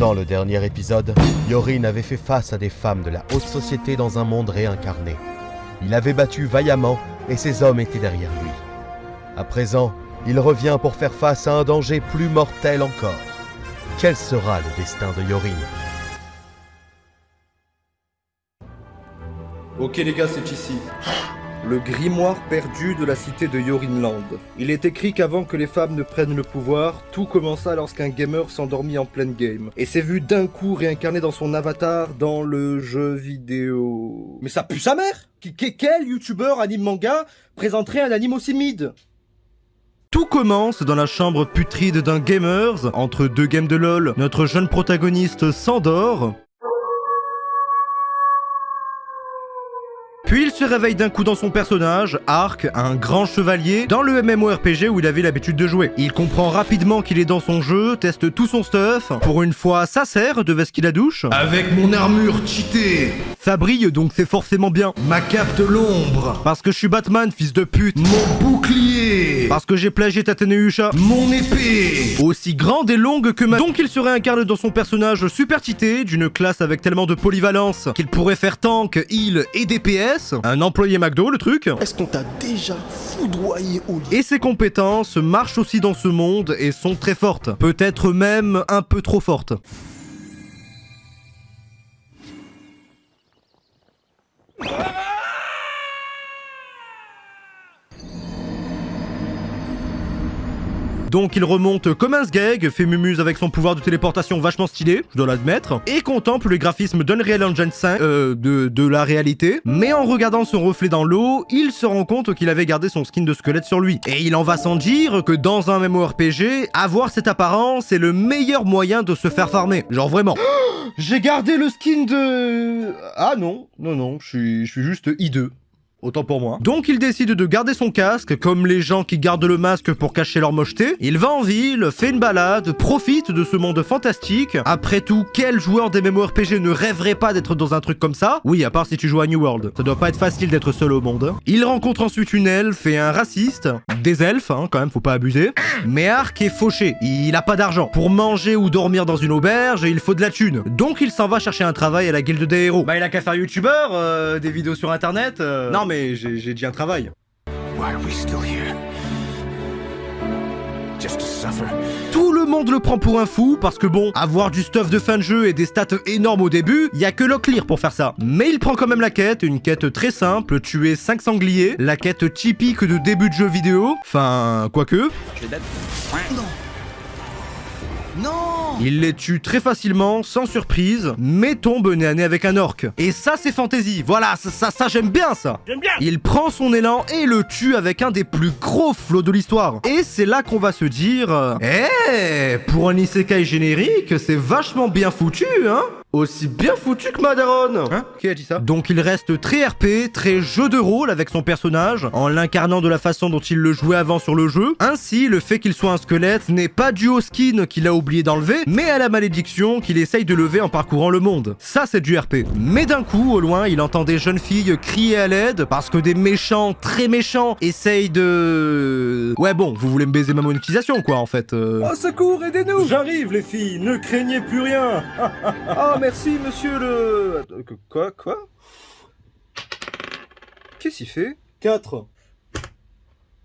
Dans le dernier épisode, Yorin avait fait face à des femmes de la haute société dans un monde réincarné. Il avait battu vaillamment et ses hommes étaient derrière lui. À présent, il revient pour faire face à un danger plus mortel encore. Quel sera le destin de Yorin? Ok les gars, c'est ici. Le grimoire perdu de la cité de Yorinland. Il est écrit qu'avant que les femmes ne prennent le pouvoir, tout commença lorsqu'un gamer s'endormit en pleine game. Et s'est vu d'un coup réincarné dans son avatar dans le jeu vidéo. Mais ça pue sa mère Quel youtubeur anime manga présenterait un anime aussi mid Tout commence dans la chambre putride d'un gamers. Entre deux games de LoL, notre jeune protagoniste s'endort. Puis il se réveille d'un coup dans son personnage, Ark, un grand chevalier, dans le MMORPG où il avait l'habitude de jouer. Il comprend rapidement qu'il est dans son jeu, teste tout son stuff. Pour une fois, ça sert de veste qu'il a douche. Avec mon armure cheatée, Ça brille donc c'est forcément bien. ma cape de l'ombre, Parce que je suis Batman, fils de pute. mon bouclier, Parce que j'ai plagié Tateneucha. mon épée. aussi grande et longue que ma... Donc il se réincarne dans son personnage super cheaté, d'une classe avec tellement de polyvalence qu'il pourrait faire tank, heal et DPS, un employé McDo le truc, Est-ce qu'on t'a déjà foudroyé au lit? Et ses compétences marchent aussi dans ce monde et sont très fortes, peut-être même un peu trop fortes. Donc il remonte comme un sgeg, fait mumuse avec son pouvoir de téléportation vachement stylé, je dois l'admettre, et contemple les graphismes d'Unreal Engine 5, euh, de, de la réalité, mais en regardant son reflet dans l'eau, il se rend compte qu'il avait gardé son skin de squelette sur lui. Et il en va sans dire que dans un MMORPG, avoir cette apparence est le meilleur moyen de se faire farmer. Genre vraiment. J'ai gardé le skin de... Ah non, non, non, je suis, je suis juste I2. Autant pour moi. Donc il décide de garder son casque, comme les gens qui gardent le masque pour cacher leur mocheté. Il va en ville, fait une balade, profite de ce monde fantastique. Après tout, quel joueur des MMORPG ne rêverait pas d'être dans un truc comme ça? Oui, à part si tu joues à New World. Ça doit pas être facile d'être seul au monde. Il rencontre ensuite une elfe et un raciste. Des elfes, hein, quand même, faut pas abuser. Mais Ark est fauché, il a pas d'argent. Pour manger ou dormir dans une auberge, il faut de la thune. Donc il s'en va chercher un travail à la guilde des héros. Bah il a qu'à faire youtubeur, euh, des vidéos sur internet. euh. Non mais j'ai j'ai dit un travail. Tout le monde le prend pour un fou parce que bon, avoir du stuff de fin de jeu et des stats énormes au début, y a que Locklear pour faire ça. Mais il prend quand même la quête, une quête très simple, tuer 5 sangliers, la quête typique de début de jeu vidéo, enfin, quoique. Non Il les tue très facilement, sans surprise, mais tombe nez à nez avec un orc. Et ça c'est fantasy, voilà, ça, ça, ça, j'aime bien ça. J'aime bien. Il prend son élan et le tue avec un des plus gros flots de l'histoire. Et c'est là qu'on va se dire... euh, Eh Pour un isekai générique, c'est vachement bien foutu, hein aussi bien foutu que Madaron Hein Qui a dit ça? Donc il reste très RP, très jeu de rôle avec son personnage, en l'incarnant de la façon dont il le jouait avant sur le jeu. Ainsi, le fait qu'il soit un squelette n'est pas dû au skin qu'il a oublié d'enlever, mais à la malédiction qu'il essaye de lever en parcourant le monde. Ça c'est du RP. Mais d'un coup, au loin, il entend des jeunes filles crier à l'aide parce que des méchants, très méchants, essayent de... Ouais bon, vous voulez me baiser ma monétisation quoi en fait. euh. Oh secours, aidez-nous J'arrive les filles, ne craignez plus rien Ah merci monsieur le... Quoi Quoi? Qu'est-ce qu'il fait? 4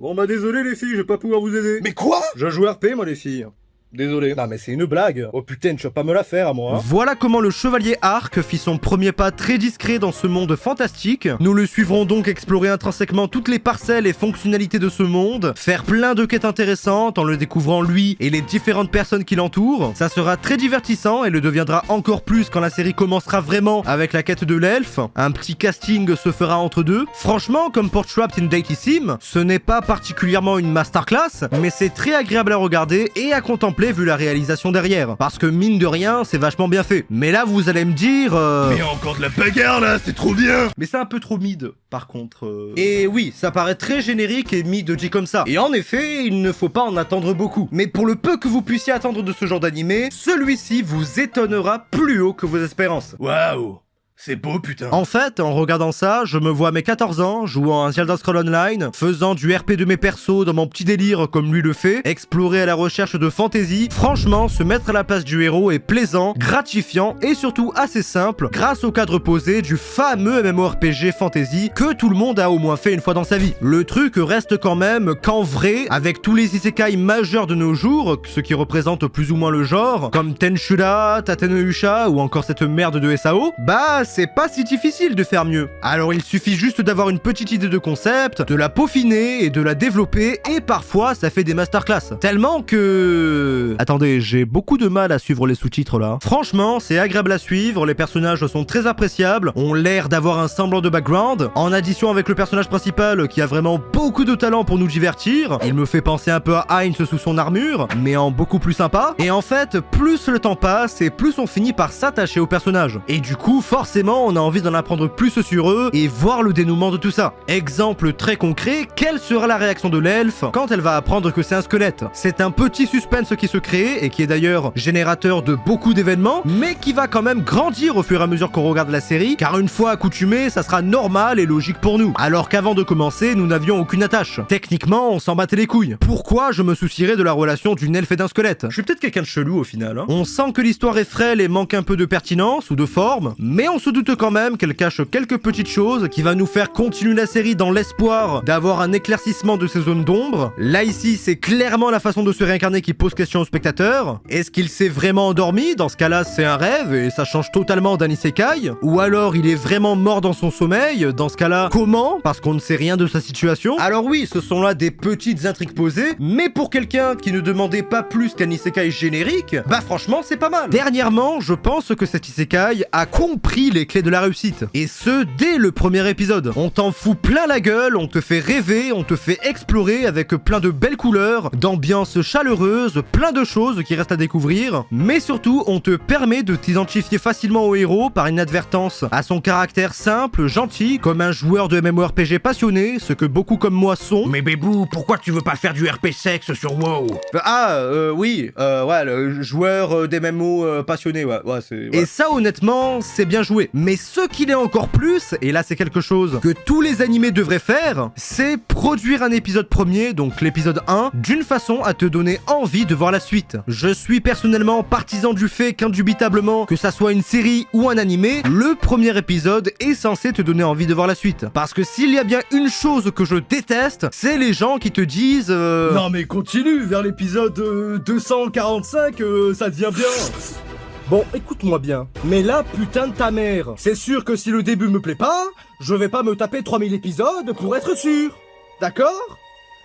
Bon bah désolé les filles, je vais pas pouvoir vous aider. Mais quoi? Je joue RP moi les filles. Désolé. Non mais c'est une blague. Oh putain, tu vas pas me la faire à moi. hein. Voilà comment le chevalier Arc fit son premier pas très discret dans ce monde fantastique. Nous le suivrons donc explorer intrinsèquement toutes les parcelles et fonctionnalités de ce monde, faire plein de quêtes intéressantes en le découvrant lui et les différentes personnes qui l'entourent. Ça sera très divertissant et le deviendra encore plus quand la série commencera vraiment avec la quête de l'elfe. Un petit casting se fera entre deux. Franchement, comme pour Trapped in Deity Sim, ce n'est pas particulièrement une masterclass, mais c'est très agréable à regarder et à contempler vu la réalisation derrière. Parce que mine de rien, c'est vachement bien fait. Mais là, vous allez me dire... euh, Mais encore de la bagarre là, c'est trop bien. mais c'est un peu trop mid, par contre. euh. Et oui, ça paraît très générique et mid dit comme ça. Et en effet, il ne faut pas en attendre beaucoup. Mais pour le peu que vous puissiez attendre de ce genre d'animé, celui-ci vous étonnera plus haut que vos espérances. Waouh. C'est beau, putain. En fait, en regardant ça, je me vois à mes 14 ans, jouant à Zelda Scroll Online, faisant du RP de mes persos dans mon petit délire comme lui le fait, explorer à la recherche de fantasy. Franchement, se mettre à la place du héros est plaisant, gratifiant et surtout assez simple grâce au cadre posé du fameux MMORPG fantasy que tout le monde a au moins fait une fois dans sa vie. Le truc reste quand même qu'en vrai, avec tous les isekai majeurs de nos jours, ce qui représente plus ou moins le genre, comme Tenshura, Tatenusha ou encore cette merde de SAO, bah c'est pas si difficile de faire mieux. Alors il suffit juste d'avoir une petite idée de concept, de la peaufiner et de la développer et parfois ça fait des masterclass. Tellement que... Attendez, j'ai beaucoup de mal à suivre les sous-titres là. Franchement, c'est agréable à suivre, les personnages sont très appréciables, ont l'air d'avoir un semblant de background, en addition avec le personnage principal qui a vraiment beaucoup de talent pour nous divertir, il me fait penser un peu à Heinz sous son armure, mais en beaucoup plus sympa, et en fait, plus le temps passe et plus on finit par s'attacher au personnage. Et du coup, forcément, on a envie d'en apprendre plus sur eux et voir le dénouement de tout ça. Exemple très concret, quelle sera la réaction de l'elfe quand elle va apprendre que c'est un squelette? C'est un petit suspense qui se crée et qui est d'ailleurs générateur de beaucoup d'événements, mais qui va quand même grandir au fur et à mesure qu'on regarde la série, car une fois accoutumé, ça sera normal et logique pour nous. Alors qu'avant de commencer, nous n'avions aucune attache. Techniquement, on s'en battait les couilles. Pourquoi je me soucierais de la relation d'une elfe et d'un squelette? Je suis peut-être quelqu'un de chelou au final. hein. On sent que l'histoire est frêle et manque un peu de pertinence ou de forme, mais on se doute quand même qu'elle cache quelques petites choses qui va nous faire continuer la série dans l'espoir d'avoir un éclaircissement de ces zones d'ombre. Là ici, c'est clairement la façon de se réincarner qui pose question au spectateur. Est-ce qu'il s'est vraiment endormi? Dans ce cas-là, c'est un rêve et ça change totalement d'un isekai. Ou alors il est vraiment mort dans son sommeil? Dans ce cas-là, comment? Parce qu'on ne sait rien de sa situation. Alors oui, ce sont là des petites intrigues posées, mais pour quelqu'un qui ne demandait pas plus qu'un isekai générique, bah franchement, c'est pas mal. Dernièrement, je pense que cet isekai a compris les clés de la réussite. Et ce, dès le premier épisode. On t'en fout plein la gueule, on te fait rêver, on te fait explorer avec plein de belles couleurs, d'ambiance chaleureuse, plein de choses qui restent à découvrir, mais surtout, on te permet de t'identifier facilement au héros par inadvertance à son caractère simple, gentil, comme un joueur de MMORPG passionné, ce que beaucoup comme moi sont. Mais Bébou, pourquoi tu veux pas faire du RP sexe sur WoW? Ah, euh, oui, euh, ouais, le joueur euh, des MMO euh, passionné, ouais, ouais, c'est... Et ça, honnêtement, c'est bien joué. Mais ce qu'il est encore plus, et là c'est quelque chose que tous les animés devraient faire, c'est produire un épisode premier, donc l'épisode 1, d'une façon à te donner envie de voir la suite. Je suis personnellement partisan du fait qu'indubitablement, que ça soit une série ou un animé, le premier épisode est censé te donner envie de voir la suite. Parce que s'il y a bien une chose que je déteste, c'est les gens qui te disent... euh, Non mais continue, vers l'épisode euh, 245, euh, ça devient bien. Bon, écoute-moi bien. Mais là, putain de ta mère. C'est sûr que si le début me plaît pas, je vais pas me taper 3000 épisodes pour être sûr. D'accord?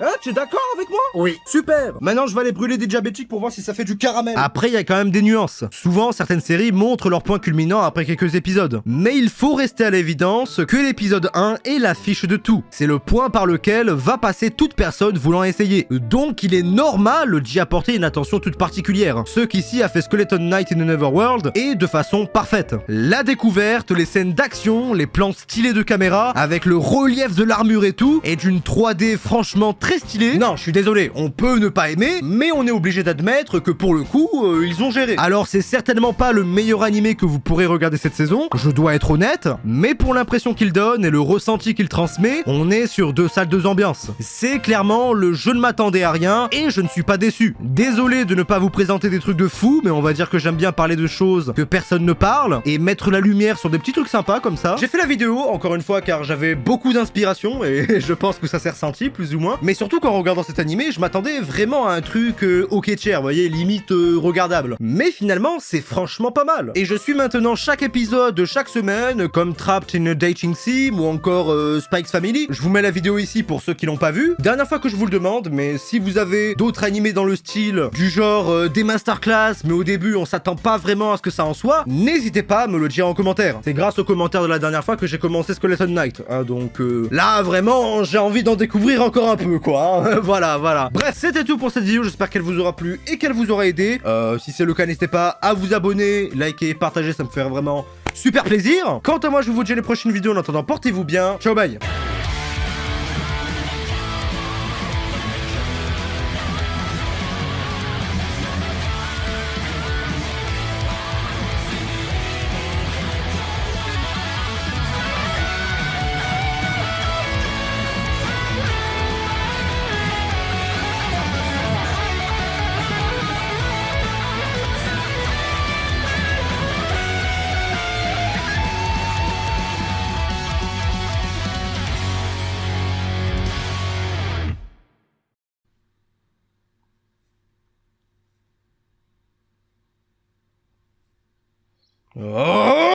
Hein, tu es d'accord avec moi? Oui. Super Maintenant, je vais aller brûler des diabétiques pour voir si ça fait du caramel. Après, il y a quand même des nuances. Souvent, certaines séries montrent leur point culminant après quelques épisodes. Mais il faut rester à l'évidence que l'épisode 1 est l'affiche de tout. C'est le point par lequel va passer toute personne voulant essayer. Donc, il est normal d'y apporter une attention toute particulière. Ce qu'ici a fait Skeleton Knight in the Neverworld et de façon parfaite. La découverte, les scènes d'action, les plans stylés de caméra, avec le relief de l'armure et tout, et d'une 3D franchement très stylée. Non, je suis désolé, on peut ne pas aimer, mais on est obligé d'admettre que pour le coup, euh, ils ont géré. Alors c'est certainement pas le meilleur animé que vous pourrez regarder cette saison, je dois être honnête, mais pour l'impression qu'il donne et le ressenti qu'il transmet, on est sur deux salles de ambiance. C'est clairement le je ne m'attendais à rien et je ne suis pas déçu. Désolé de ne pas vous présenter des trucs de fou, mais on va dire que j'aime bien parler de choses que personne ne parle et mettre la lumière sur des petits trucs sympas comme ça. J'ai fait la vidéo encore une fois car j'avais beaucoup d'inspiration et je pense que ça s'est ressenti plus ou moins. Surtout qu'en regardant cet animé, je m'attendais vraiment à un truc euh, ok chair, vous voyez, limite euh, regardable. Mais finalement, c'est franchement pas mal. Et je suis maintenant chaque épisode de chaque semaine, comme Trapped in a Dating Sim ou encore euh, Spike's Family. Je vous mets la vidéo ici pour ceux qui l'ont pas vu. Dernière fois que je vous le demande, mais si vous avez d'autres animés dans le style du genre euh, des masterclass, mais au début on s'attend pas vraiment à ce que ça en soit, n'hésitez pas à me le dire en commentaire. C'est grâce aux commentaires de la dernière fois que j'ai commencé Skeleton Knight. hein, donc euh, là vraiment j'ai envie d'en découvrir encore un peu hein. voilà, voilà. Bref, c'était tout pour cette vidéo. J'espère qu'elle vous aura plu et qu'elle vous aura aidé. Euh, si c'est le cas, n'hésitez pas à vous abonner, liker, partager, ça me fait vraiment super plaisir. Quant à moi, je vous dis à les prochaines vidéos. En attendant, portez-vous bien. Ciao, bye. Oh